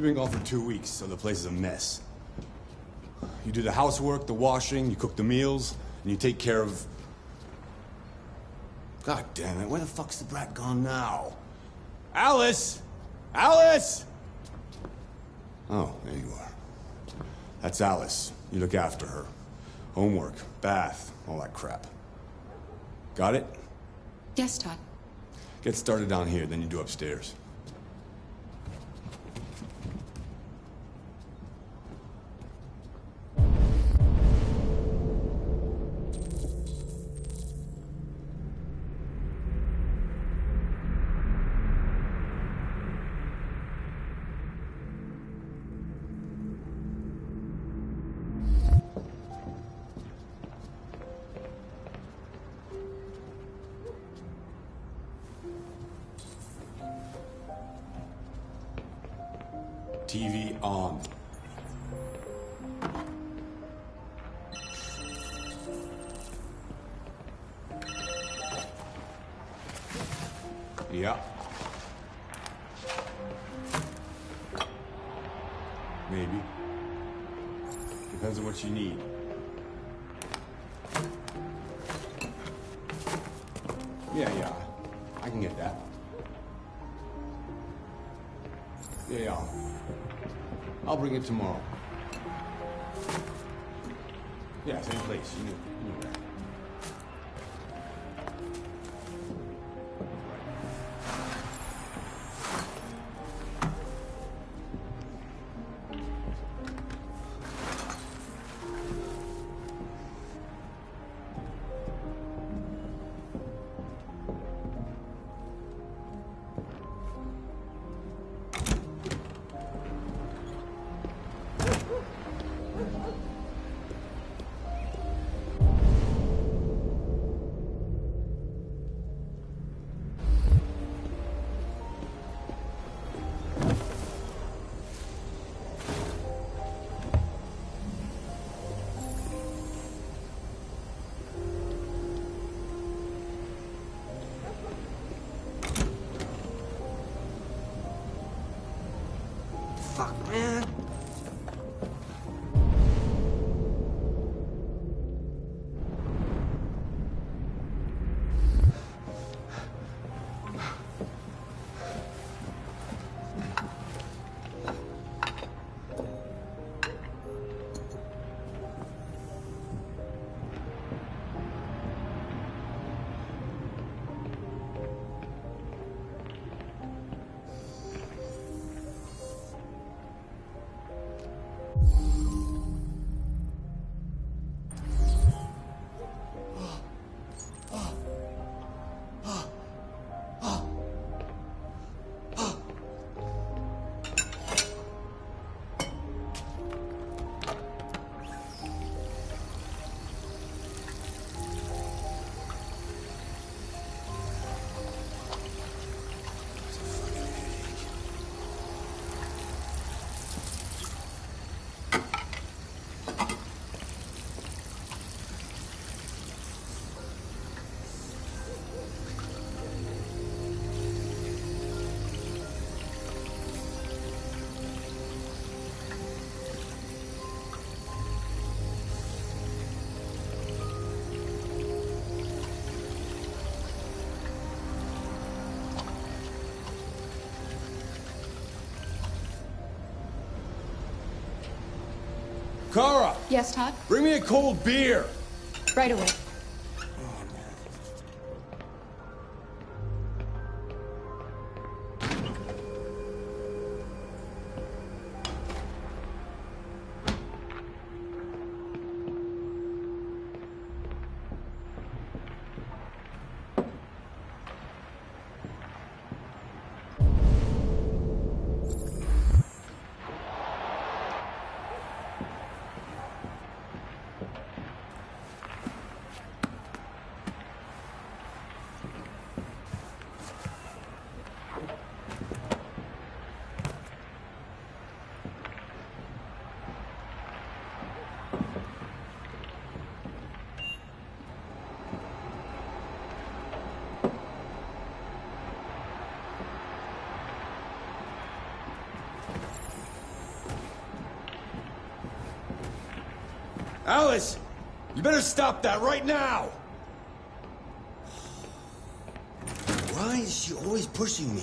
You've been gone for two weeks, so the place is a mess. You do the housework, the washing, you cook the meals, and you take care of... God damn it, where the fuck's the brat gone now? Alice! Alice! Oh, there you are. That's Alice. You look after her. Homework, bath, all that crap. Got it? Yes, Todd. Get started down here, then you do upstairs. Yeah. Maybe. Depends on what you need. Yeah, yeah. I can get that. Yeah, yeah. I'll bring it tomorrow. Yeah, same place. You Kara, Yes, Todd? bring me a cold beer. Right away. Alice! You better stop that right now! Why is she always pushing me?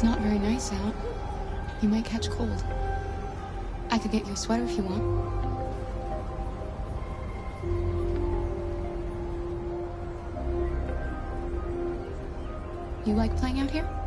It's not very nice out. You might catch cold. I could get you a sweater if you want. You like playing out here?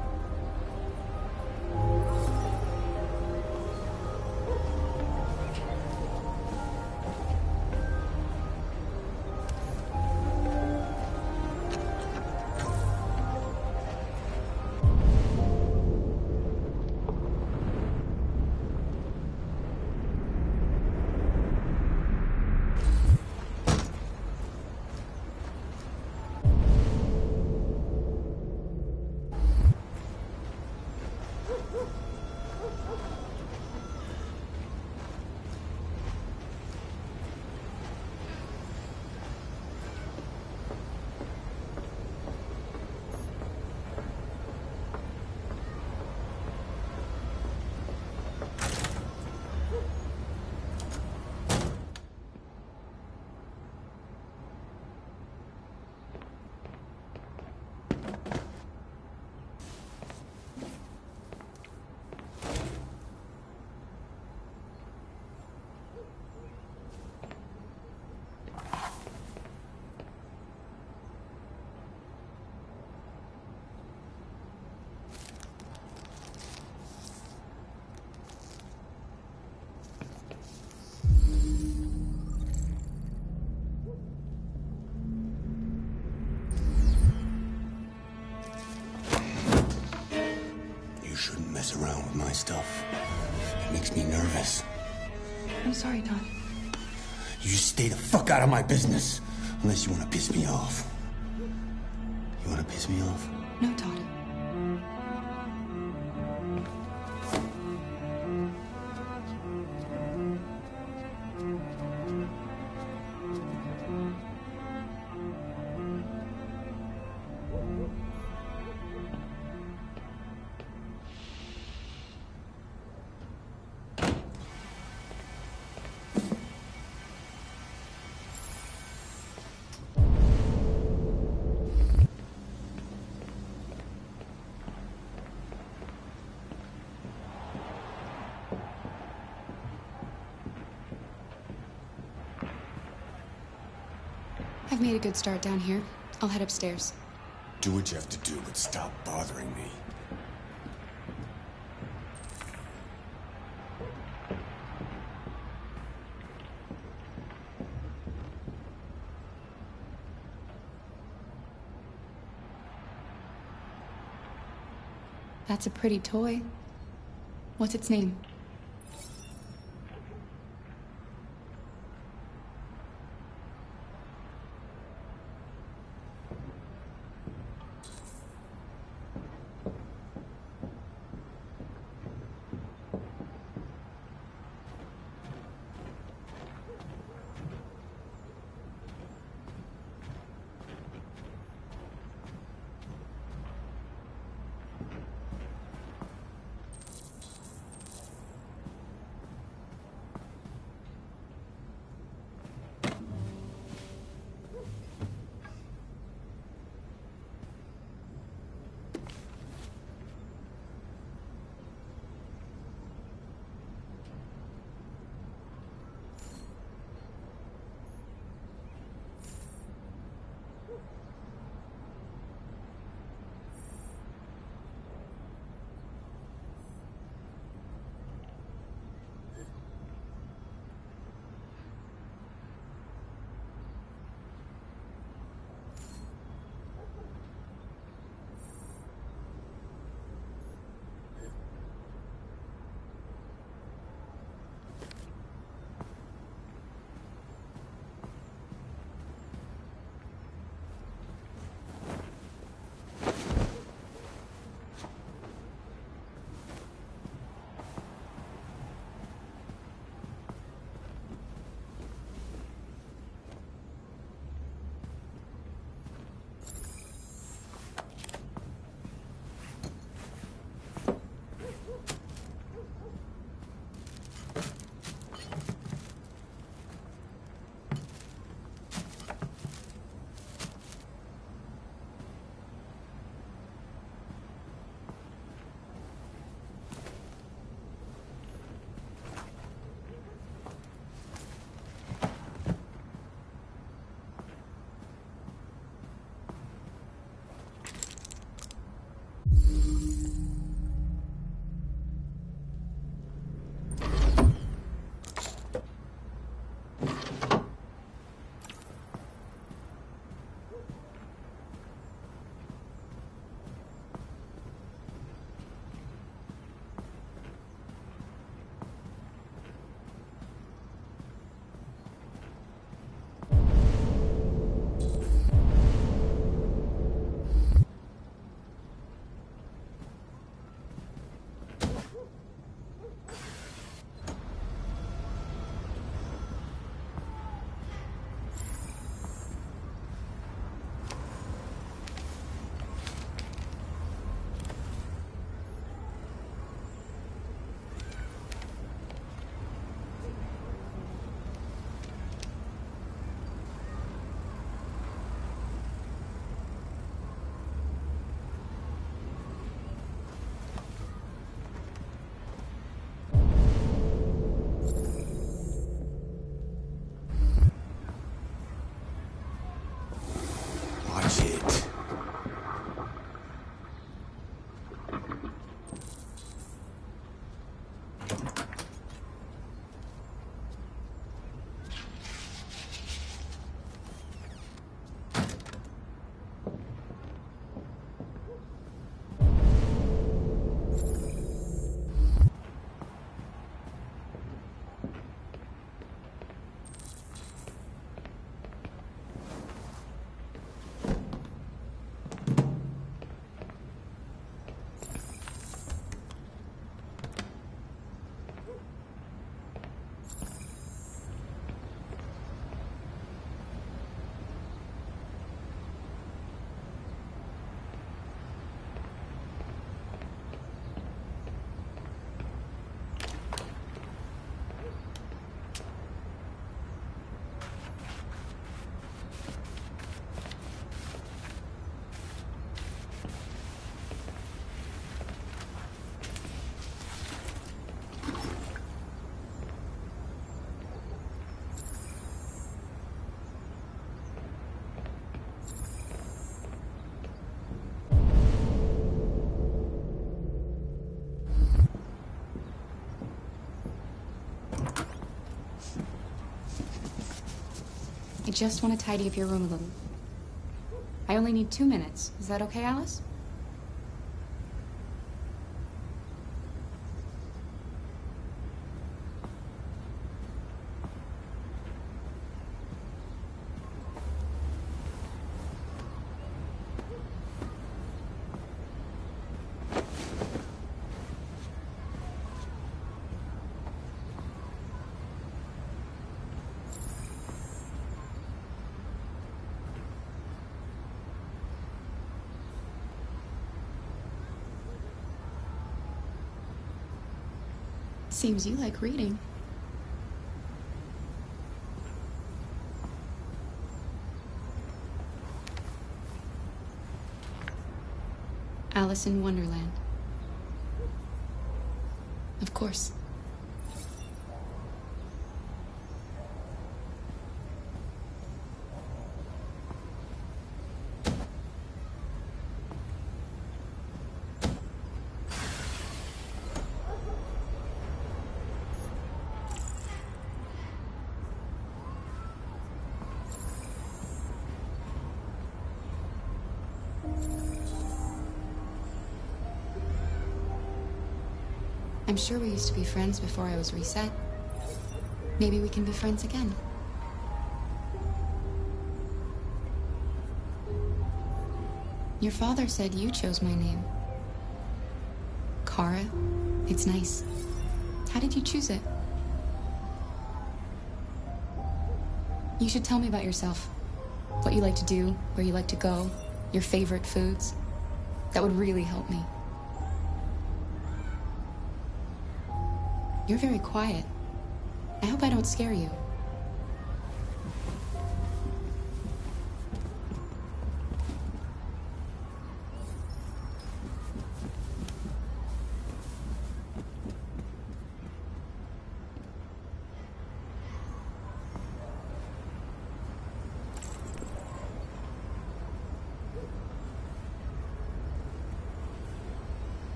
Nervous. I'm sorry, Todd. You stay the fuck out of my business. Unless you want to piss me off. You want to piss me off? No, Todd. Made a good start down here. I'll head upstairs. Do what you have to do, but stop bothering me. That's a pretty toy. What's its name? I just want to tidy up your room a little. I only need two minutes. Is that okay, Alice? Seems you like reading. Alice in Wonderland. Of course. I'm sure we used to be friends before I was reset. Maybe we can be friends again. Your father said you chose my name. Kara. It's nice. How did you choose it? You should tell me about yourself. What you like to do, where you like to go, your favorite foods. That would really help me. You're very quiet. I hope I don't scare you.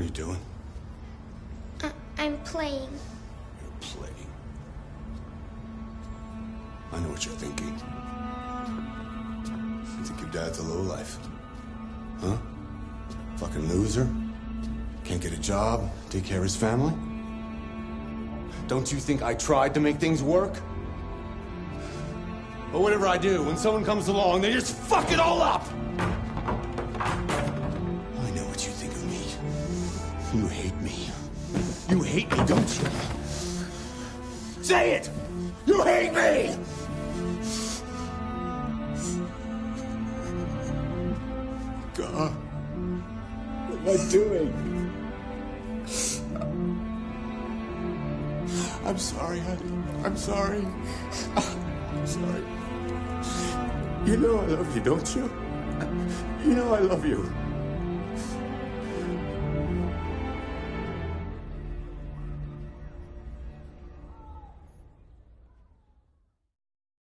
What are you doing? I- I'm playing. You're playing. I know what you're thinking. You think your dad's a lowlife? Huh? Fucking loser? Can't get a job, take care of his family? Don't you think I tried to make things work? But whatever I do, when someone comes along, they just fuck it all up! You hate me. You hate me, don't you? Say it! You hate me! God. What am I doing? I'm sorry, honey. I'm sorry. I'm sorry. You know I love you, don't you? You know I love you.